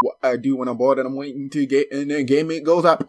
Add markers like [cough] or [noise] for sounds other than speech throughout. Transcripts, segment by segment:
What I do when I'm bored and I'm waiting to get in the game, it goes up.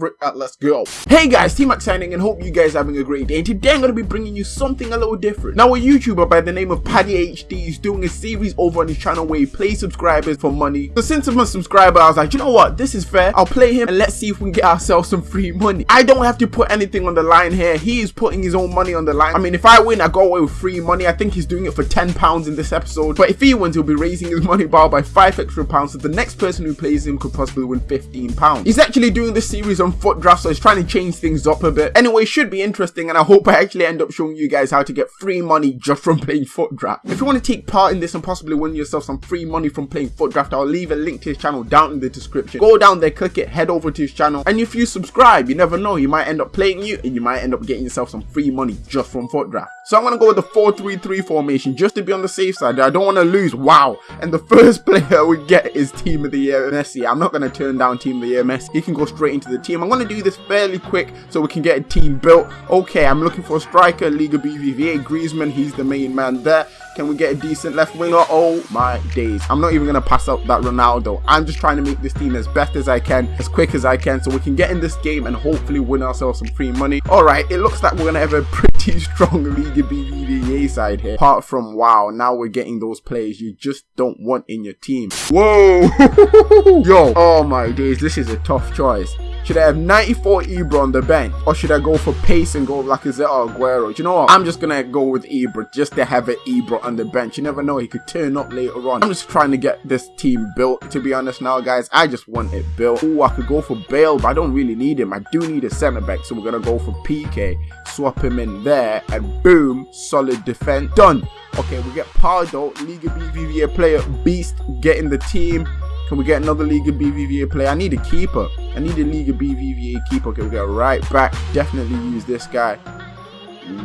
Uh, let's go. Hey guys, T-Mac signing and hope you guys are having a great day. Today I'm going to be bringing you something a little different. Now a YouTuber by the name of Paddy HD is doing a series over on his channel where he plays subscribers for money. So since I'm a subscriber, I was like, you know what, this is fair. I'll play him and let's see if we can get ourselves some free money. I don't have to put anything on the line here. He is putting his own money on the line. I mean, if I win, I go away with free money. I think he's doing it for 10 pounds in this episode. But if he wins, he'll be raising his money bar by 5 extra pounds. So the next person who plays him could possibly win 15 pounds. He's actually doing this series on FUT draft, so he's trying to change things up a bit. Anyway, should be interesting, and I hope I actually end up showing you guys how to get free money just from [laughs] playing FUT draft. If you want to take part in this and possibly win yourself some free money from playing FUT draft, I'll leave a link to his channel down in the description. Go down there, click it, head over to his channel, and if you subscribe, you never know, you might end up playing you, and you might end up getting yourself some free money just from FUT draft. So I'm gonna go with the 4-3-3 formation just to be on the safe side. I don't want to lose. Wow. And the [laughs] first player we get is Team of the Year Messi. I'm not gonna turn down Team of the Year Messi. He can go straight into the team. I'm gonna do this fairly quick so we can get a team built. Okay, I'm looking for a striker, Liga BBVA, Griezmann. He's the main man there. Can we get a decent left winger? Oh my days. I'm not even going to pass up that Ronaldo. I'm just trying to make this team as best as I can, as quick as I can, so we can get in this game and hopefully win ourselves some free money. Alright, it looks like we're going to have a pretty [laughs] strong Liga BBVA side here. Apart from, wow, now we're getting those players you just don't want in your team. Whoa! [laughs] Yo, oh my days, this is a tough choice. Should I have 94 Ibra on the bench? Or should I go for pace and go like is it Aguero? Do you know what? I'm just gonna go with Ibra just to have an Ibra on the bench. You never know, he could turn up later on. I'm just trying to get this team built, to be honest now, guys. I just want it built. Ooh, I could go for Bale, but I don't really need him. I do need a centre back, so we're gonna go for Piqué. Swap him in there, and boom, solid defense. Done. Okay, we get Pardo, Liga BBVA player, beast, getting the team. Can we get another Liga BBVA player? I need a keeper. I need a Liga BBVA keeper. Okay, we get right back. Definitely use this guy.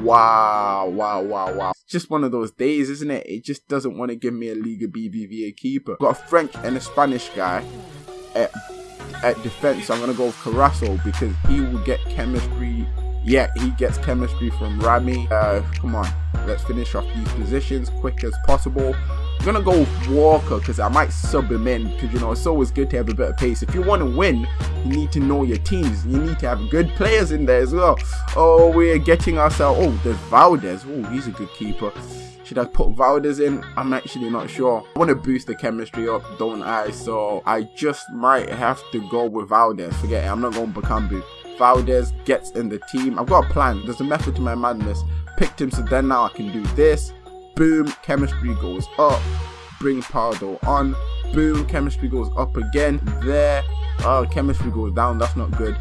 Wow, wow, wow, wow. It's just one of those days, isn't it? It just doesn't want to give me a Liga BBVA keeper. Got a French and a Spanish guy at, at defense. I'm going to go with Carrasco because he will get chemistry. Yeah, he gets chemistry from Rami. Uh, come on, let's finish off these positions quick as possible. Gonna go Walker because I might sub him in because you know it's always good to have a of pace. If you want to win, you need to know your teams. You need to have good players in there as well. Oh, we're getting ourselves. Oh, there's Valdez. Oh, he's a good keeper. Should I put Valdez in? I'm actually not sure. I want to boost the chemistry up, don't I? So I just might have to go with Valdez. Forget it. I'm not going Bakambu. Valdez gets in the team. I've got a plan. There's a method to my madness. Picked him, so then now I can do this boom, chemistry goes up, bring Pardo on, boom, chemistry goes up again, there, oh, chemistry goes down, that's not good,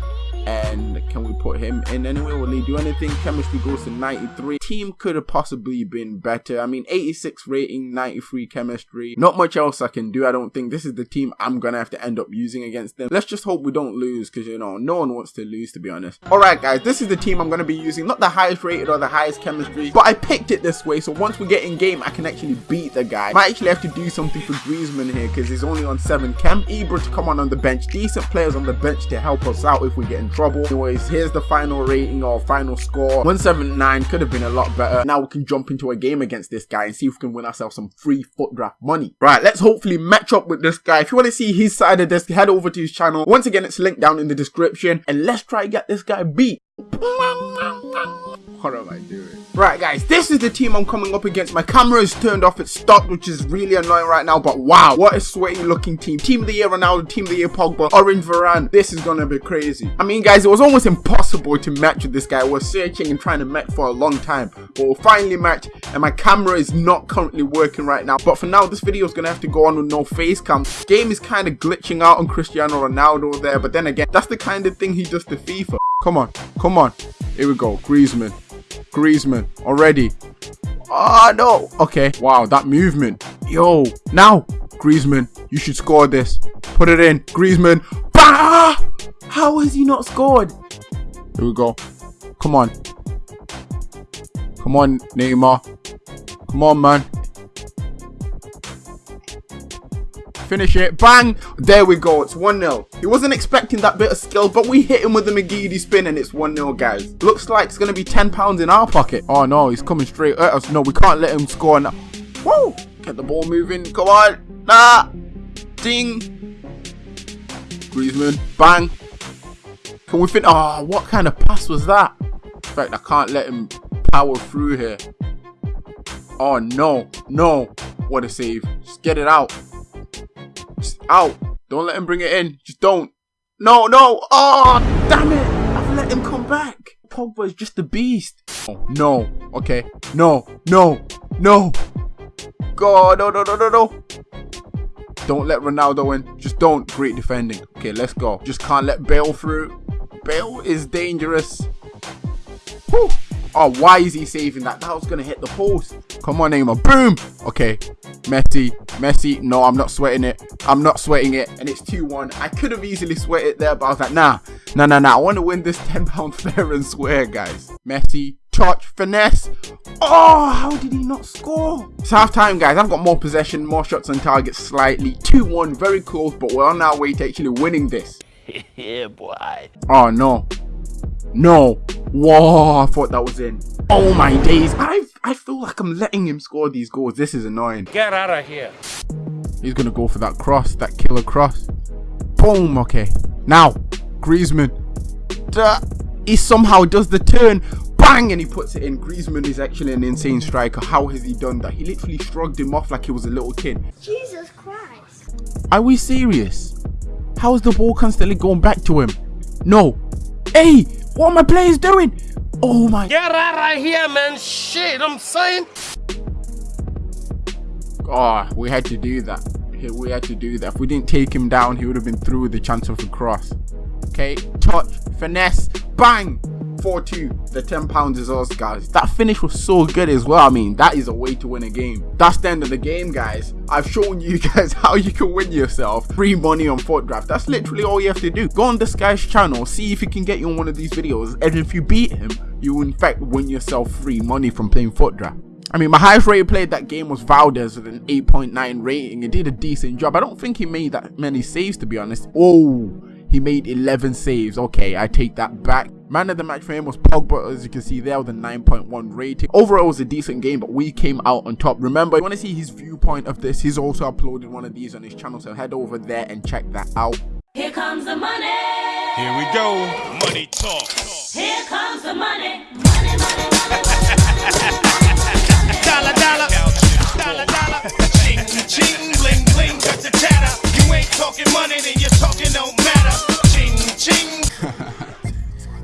and can we put him in anyway? Will he do anything? Chemistry goes to 93. Team could have possibly been better. I mean, 86 rating, 93 chemistry. Not much else I can do. I don't think this is the team I'm gonna have to end up using against them. Let's just hope we don't lose because, you know, no one wants to lose, to be honest. Alright, guys, this is the team I'm gonna be using. Not the highest rated or the highest chemistry, but I picked it this way. So once we get in game, I can actually beat the guy. Might actually have to do something for Griezmann here because he's only on 7 chem. Ibra to come on on the bench. Decent players on the bench to help us out if we get in trouble. Anyways, here's the final rating or final score. 179 could have been a lot better. Now we can jump into a game against this guy and see if we can win ourselves some free FUT draft money. Right, let's hopefully match up with this guy. If you want to see his side of this, head over to his channel. Once again, it's linked down in the description. And let's try get this guy beat. What am I doing? Right guys, this is the team I'm coming up against. My camera is turned off, it's stopped, which is really annoying right now, but wow, what a sweaty looking team. Team of the year Ronaldo, team of the year Pogba, Orange Varane. This is gonna be crazy. I mean guys, it was almost impossible to match with this guy. We're searching and trying to match for a long time, but we'll finally match, and my camera is not currently working right now. But for now, this video is gonna have to go on with no face cam. Game is kind of glitching out on Cristiano Ronaldo there, but then again, that's the kind of thing he does to FIFA. Come on, come on. Here we go, Griezmann. Griezmann already. Oh, no. Okay. Wow, that movement. Yo, now, Griezmann, you should score this. Put it in. Griezmann. Bah! How has he not scored? Here we go. Come on. Come on, Neymar. Come on, man. Finish it. Bang! There we go. It's 1-0. He wasn't expecting that bit of skill, but we hit him with the McGeady spin and it's 1-0, guys. Looks like it's going to be £10 in our pocket. Oh, no. He's coming straight at us. No, we can't let him score now. Woo! Get the ball moving. Come on. Nah. Ding. Griezmann. Bang. Can we fit? Oh, ah, what kind of pass was that? In fact, I can't let him power through here. Oh, no. No. What a save. Just get it out. Out. Don't let him bring it in. Just don't. No, no. Oh, damn it. I've let him come back. Pogba is just a beast. Oh, no. Okay. No. No. No. God. No, no, no, no, no. Don't let Ronaldo in. Just don't. Great defending. Okay, let's go. Just can't let Bale through. Bale is dangerous. Whew. Oh, why is he saving that? That was going to hit the post. Come on, Neymar. Boom. Okay. Messi. Messi. No, I'm not sweating it. I'm not sweating it. And it's 2-1. I could have easily sweat it there, but I was like, nah. Nah, nah, nah. I want to win this [laughs] £10 fair and swear, guys. Messi. Touch. Finesse. Oh, how did he not score? It's half time, guys. I've got more possession, more shots on target slightly. 2-1. Very close, but we're on our way to actually winning this. [laughs] yeah, boy. Oh, no. No. Whoa, I thought that was in. Oh my days. I I feel like I'm letting him score these goals. This is annoying. Get out of here. He's going to go for that cross, that killer cross. Boom. Okay. Now, Griezmann. Duh. He somehow does the turn. Bang! And he puts it in. Griezmann is actually an insane striker. How has he done that? He literally shrugged him off like he was a little kid. Jesus Christ. Are we serious? How is the ball constantly going back to him? No. Hey! What are my players doing? Oh my. Get out of here, man. Shit, I'm saying. Oh, we had to do that. We had to do that. If we didn't take him down, he would have been through with the chance of a cross. Okay, touch, finesse, bang! 4-2. The 10 pounds is us, guys. That finish was so good as well. I mean, that is a way to win a game. That's the end of the game, guys. I've shown you [laughs] guys how you can win yourself free money on FUT Draft. That's literally all you have to do. Go on this guy's channel, see if he can get you on one of these videos, and if you beat him, you will in fact win yourself free money from playing FUT Draft. I mean, my highest rated player that game was Valdez with an 8.9 rating. He did a decent job. I don't think he made that many saves, to be honest. Oh, he made 11 saves. Okay, I take that back. Man of the match for him was Pogba, as you can see there with a 9.1 rating. Overall, it was a decent game, but we came out on top. Remember, if you want to see his viewpoint of this, he's also uploaded one of these on his channel, so head over there and check that out. Here comes the money. Here we go. Money talk. Here comes the money. Money, money,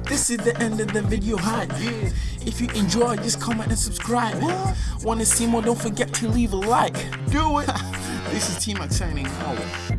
This is the end of the video hype. If you enjoyed, just comment and subscribe. Want to see more? Don't forget to leave a like. Do it. [laughs] This is T-Max signing out.